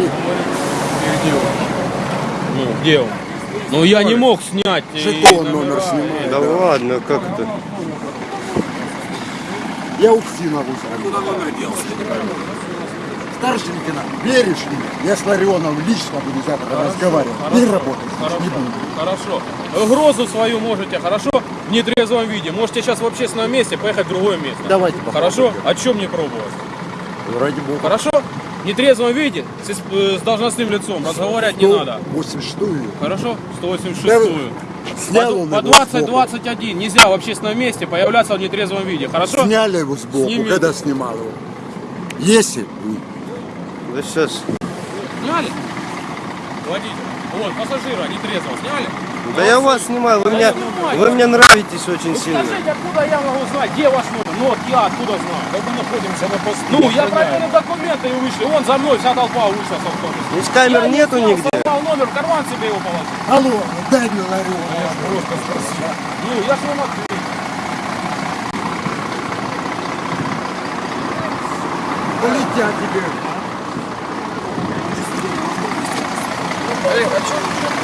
И где он? Ну, где он? Ну, я не мог снять. и Жетон номер снимай. Да ладно, как это? Я УКСИ могу звонить. Старший лейтенант, веришь мне? Я с Ларионовым лично буду завтра разговаривать. Не работать Хорошо, не буду. хорошо. Угрозу свою можете, хорошо? В нетрезвом виде. Можете сейчас в общественном месте поехать в другое место. Давайте попробуем. Хорошо? О чем не пробовать? Ради бога. Хорошо? В нетрезвом виде с, э, с должностным лицом разговаривать не надо. 86-ю. Хорошо? 186 Да вы- -ю. Снял он По сбоку. 20-21 нельзя в общественном месте появляться в нетрезвом виде. Хорошо? Сняли его сбоку, Сними. когда снимал его. Если Да сейчас. Сняли? Водителя. Вот, пассажира нетрезвого сняли? Да я вас снимаю, вы мне, вы мне нравитесь очень Ну сильно. скажите, откуда я могу знать, где ваш номер? Ну вот я откуда знаю? Да мы находимся на посту. Ну, я проверил документы и вышли. Вон за мной вся толпа вышла с автобуса. Здесь камер Я не нету снял, нигде. сорвал номер, в карман себе его положил. Алло, дай мне Ларионова. Ну, я же вам открыл. Полетят тебе. Эй, а что